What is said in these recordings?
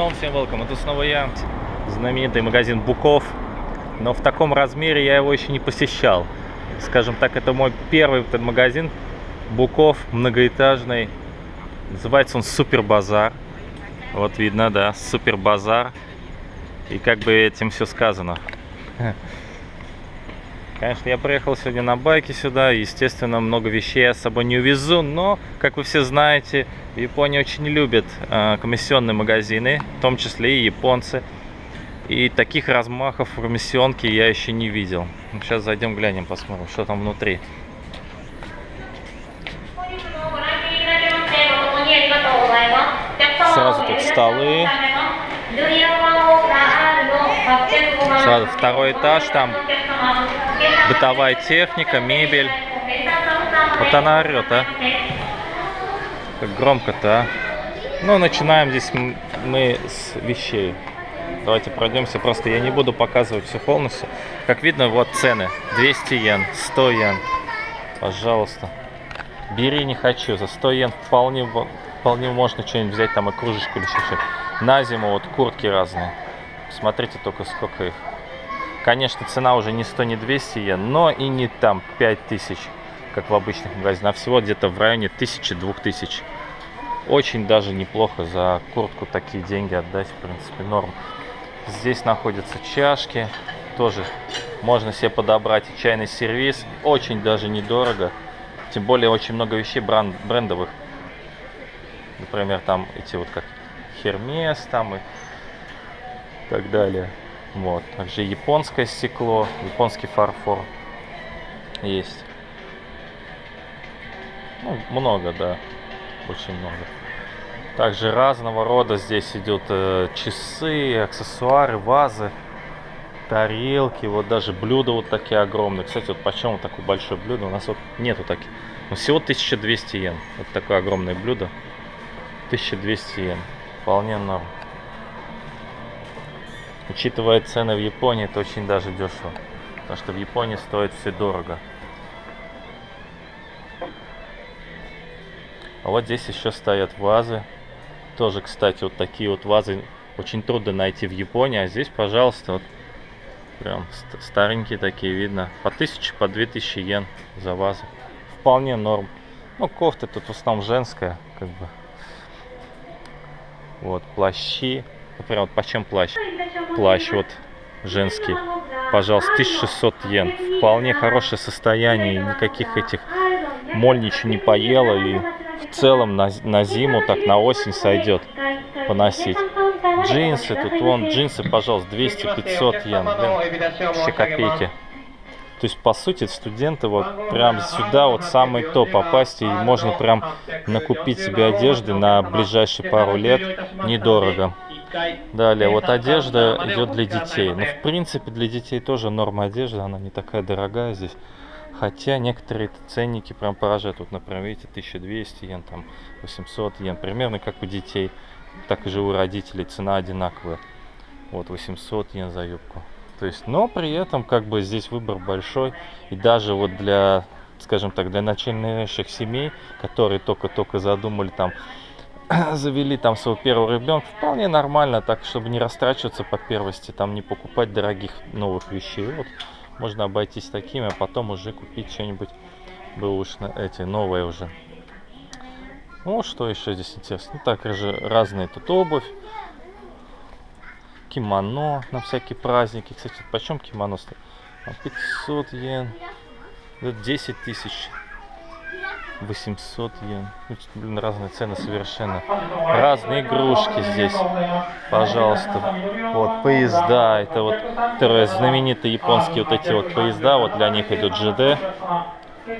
снова всем welcome. Это снова я, знаменитый магазин Буков. Но в таком размере я его еще не посещал. Скажем так, это мой первый этот магазин Буков, многоэтажный. Называется он Супер Базар. Вот видно, да, Супер Базар. И как бы этим все сказано. Конечно, я приехал сегодня на байке сюда, естественно, много вещей я с собой не увезу, но, как вы все знаете, в Японии очень любят э, комиссионные магазины, в том числе и японцы. И таких размахов комиссионки я еще не видел. Сейчас зайдем глянем, посмотрим, что там внутри. Сразу тут столы. Сразу второй этаж, там бытовая техника, мебель. Вот она орет, а. Как громко-то, а. Ну, начинаем здесь мы с вещей. Давайте пройдемся. Просто я не буду показывать все полностью. Как видно, вот цены. 200 йен, 100 йен. Пожалуйста. Бери, не хочу. За 100 йен вполне, вполне можно что-нибудь взять, там и кружечку или что-то. На зиму вот куртки разные. Смотрите только сколько их. Конечно, цена уже не 100, не 200 йен, но и не там 5000, как в обычных магазинах, а всего где-то в районе 1000-2000. Очень даже неплохо за куртку такие деньги отдать, в принципе, норм. Здесь находятся чашки, тоже можно себе подобрать и чайный сервис, очень даже недорого. Тем более очень много вещей бренд, брендовых. Например, там эти вот как Хермес там и так далее. Вот. Также японское стекло, японский фарфор есть. Ну, много, да. Очень много. Также разного рода здесь идут э, часы, аксессуары, вазы, тарелки, вот даже блюда вот такие огромные. Кстати, вот почему такое большое блюдо? У нас вот нету таких. Но всего 1200 йен. Вот такое огромное блюдо. 1200 йен. Вполне норм. Учитывая цены в Японии, это очень даже дешево. Потому что в Японии стоит все дорого. А вот здесь еще стоят вазы. Тоже, кстати, вот такие вот вазы очень трудно найти в Японии. А здесь, пожалуйста, вот прям старенькие такие видно. По 1000, по 2000 йен за вазы. Вполне норм. Ну, кофта тут в основном женская, как бы. Вот, плащи. Например, вот почем плащ? Плащ вот женский. Пожалуйста, 1600 йен. Вполне хорошее состояние. Никаких этих моль ничего не поела. И в целом на, на зиму, так на осень сойдет поносить. Джинсы, тут вон джинсы, пожалуйста, 200-500 йен. Блин, все копейки. То есть, по сути, студенты вот прям сюда вот самый топ попасть, и можно прям накупить себе одежды на ближайшие пару лет недорого. Далее, вот одежда идет для детей. Ну, в принципе, для детей тоже норма одежды, она не такая дорогая здесь. Хотя некоторые ценники прям поражают. Вот, например, видите, 1200 йен, там 800 йен. Примерно как у детей, так и же у родителей цена одинаковая. Вот 800 йен за юбку. То есть, но при этом как бы здесь выбор большой. И даже вот для, скажем так, для начальных семей, которые только-только задумали там завели там своего первого ребенка, вполне нормально, так, чтобы не растрачиваться по первости, там не покупать дорогих новых вещей. Вот, можно обойтись такими, а потом уже купить что-нибудь бэушное, эти, новые уже. Ну, что еще здесь интересно? Ну, также разные тут обувь, кимоно на всякие праздники. Кстати, почем кимоно стоит? 500 йен, 10 тысяч 800 йен. Ну, блин, разные цены совершенно. Разные игрушки здесь. Пожалуйста. Вот, поезда. Это вот которые знаменитые японские вот эти вот поезда. Вот для них идут ЖД.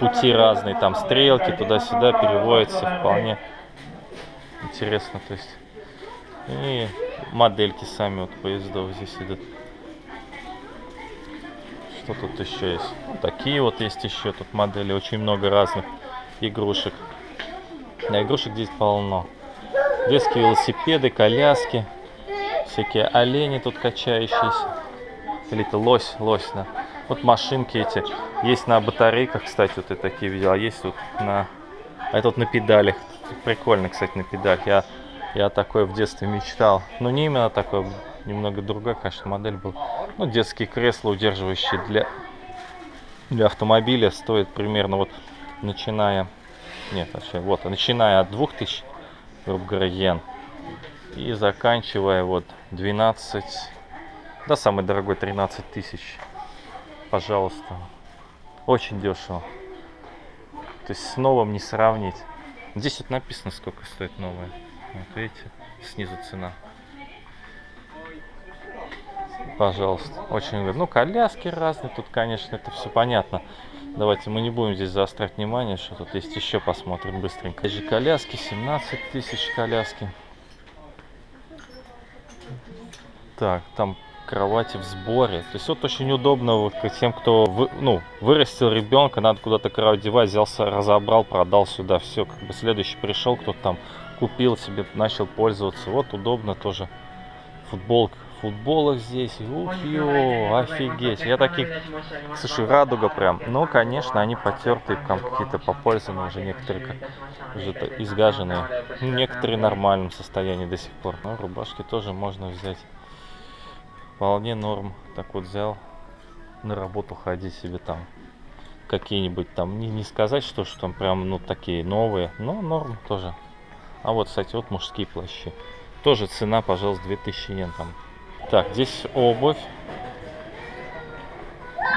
Пути разные. Там стрелки туда-сюда переводятся. Вполне интересно. То есть. И модельки сами вот поездов здесь идут. Что тут еще есть? такие вот есть еще тут модели. Очень много разных игрушек. Да, игрушек здесь полно. Детские велосипеды, коляски, всякие олени тут качающиеся. Или это лось, лось, да. Вот машинки эти. Есть на батарейках, кстати, вот я такие видел. А есть вот на... А это вот на педалях. Прикольно, кстати, на педалях. Я Я такой в детстве мечтал. Ну, не именно такой, немного другая, конечно, модель был. Ну, детские кресла, удерживающие для, для автомобиля, стоят примерно вот, начиная, нет, вообще, вот, начиная от 2000, грубо говоря, йен, и заканчивая вот 12, да, самый дорогой 13 тысяч. Пожалуйста. Очень дешево. То есть с новым не сравнить. Здесь вот написано, сколько стоит новое. Вот видите, снизу цена. Пожалуйста, очень выгодно. Ну, коляски разные, тут, конечно, это все понятно. Давайте мы не будем здесь заострять внимание, что тут есть еще, посмотрим быстренько. Здесь же коляски, 17 тысяч коляски. Так, там кровати в сборе. То есть вот очень удобно вот тем, кто вы, ну, вырастил ребенка, надо куда-то кровать девать, взялся, разобрал, продал сюда. Все, как бы следующий пришел, кто-то там купил себе, начал пользоваться. Вот удобно тоже. Футболка. Футболок здесь. Ух, ё, офигеть. Я таких... Слушай, радуга прям. Ну, конечно, они потертые, там какие-то попользованные уже некоторые, как уже изгаженные. Некоторые в нормальном состоянии до сих пор. Ну, рубашки тоже можно взять вполне норм. Так вот взял на работу ходить себе там какие-нибудь там, не, не сказать, что, что там прям, ну, такие новые, но норм тоже. А вот, кстати, вот мужские плащи. Тоже цена, пожалуйста, 2000 йен там. Так, здесь обувь.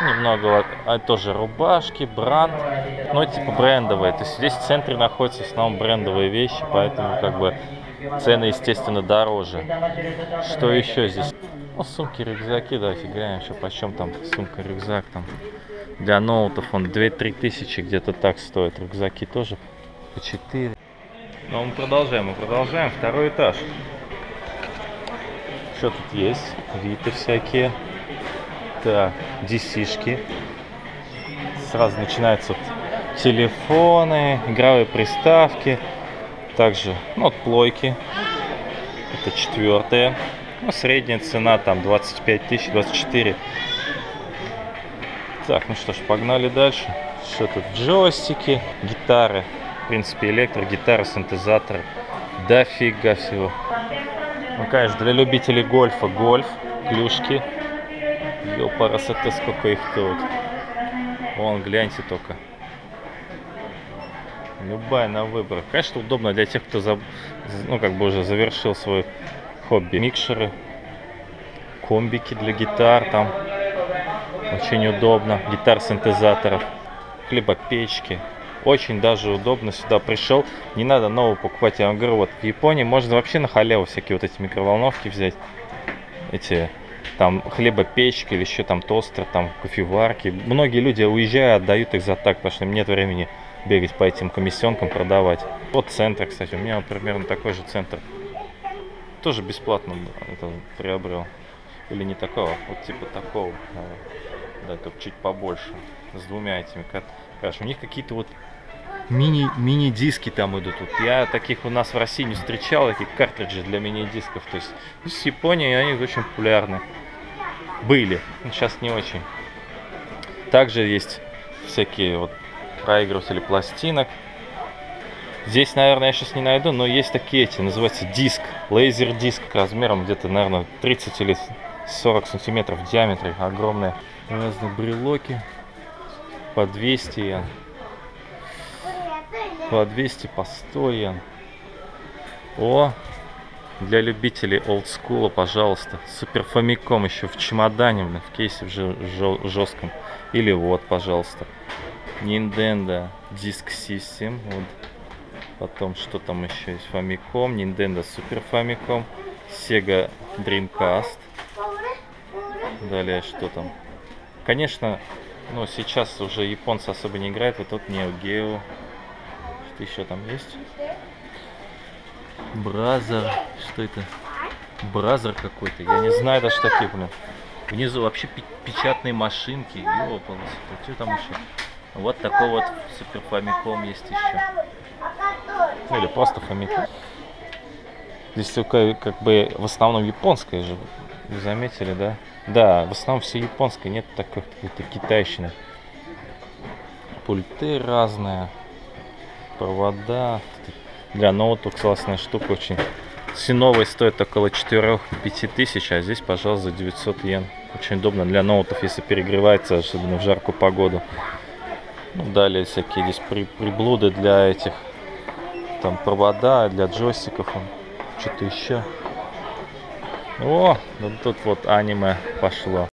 Немного, а тоже рубашки, бранд. Ну, типа брендовые. То есть здесь в центре находятся в основном брендовые вещи, поэтому как бы цены, естественно, дороже. Что еще здесь? Ну, сумки, рюкзаки, давайте глянем еще почем там сумка, рюкзак там. Для ноутов он 2-3 тысячи где-то так стоит. Рюкзаки тоже по 4. Но мы продолжаем, мы продолжаем. Второй этаж. Что тут есть? Виты всякие. Так, DC-шки. Сразу начинаются телефоны, игровые приставки. Также, ну, вот плойки. Это четвертая. Ну, средняя цена там 25 тысяч, 24. Так, ну что ж, погнали дальше. Что тут? Джойстики, гитары. В принципе, электрогитары, синтезаторы. Дофига всего. Ну, конечно, для любителей гольфа гольф, клюшки. Ёпарасоте, сколько их тут. Вон, гляньте только. Любая на выбор. Конечно, удобно для тех, кто за, ну, как бы уже завершил свой хобби. Микшеры, комбики для гитар там. Очень удобно. Гитар-синтезаторов. Хлебопечки. Очень даже удобно сюда пришел. Не надо новую покупать. Я вам говорю, вот в Японии можно вообще на халяву всякие вот эти микроволновки взять. Эти там хлебопечки или еще там тостер, там кофеварки. Многие люди уезжая отдают их за так, потому что нет времени бегать по этим комиссионкам, продавать. Вот центр, кстати, у меня вот примерно такой же центр. Тоже бесплатно это приобрел. Или не такого, вот типа такого. Да, только чуть побольше. С двумя этими. Короче, у них какие-то вот мини, мини-диски там идут. Вот я таких у нас в России не встречал, такие картриджи для мини-дисков. То есть с Японии они очень популярны. Были, сейчас не очень. Также есть всякие вот проигрыватели пластинок. Здесь, наверное, я сейчас не найду, но есть такие эти, называется диск, лазер диск размером где-то, наверное, 30 или 40 сантиметров в диаметре, огромные. Разные брелоки по 200 йен, по 200, по 100 йен. О, для любителей олдскула, пожалуйста, супер фамиком еще в чемодане, в кейсе в жестком. Или вот, пожалуйста, Nintendo Disk System, вот Потом, что там еще есть? Famicom, Nintendo Super Famicom, Sega Dreamcast. Далее, что там? Конечно, ну, сейчас уже японцы особо не играют. Вот тут Neo Geo. Что еще там есть? Brother. Что это? Brother какой-то. Я не знаю даже такие, блин. Внизу вообще печатные машинки. Ёпалось. Что там еще? Вот такой вот Супер Famicom есть еще. Ну, или просто Famicom. Здесь только как бы в основном японское же. Вы заметили, да? Да, в основном все японское, нет такой какой-то китайщины. Пульты разные, провода. Для ноутбук классная штука очень. Все новые стоят около 4-5 тысяч, а здесь, пожалуйста, за 900 йен. Очень удобно для ноутов, если перегревается, особенно в жаркую погоду. Ну, далее всякие здесь при, приблуды для этих, там провода для джойстиков, что-то еще. О, ну тут вот аниме пошло.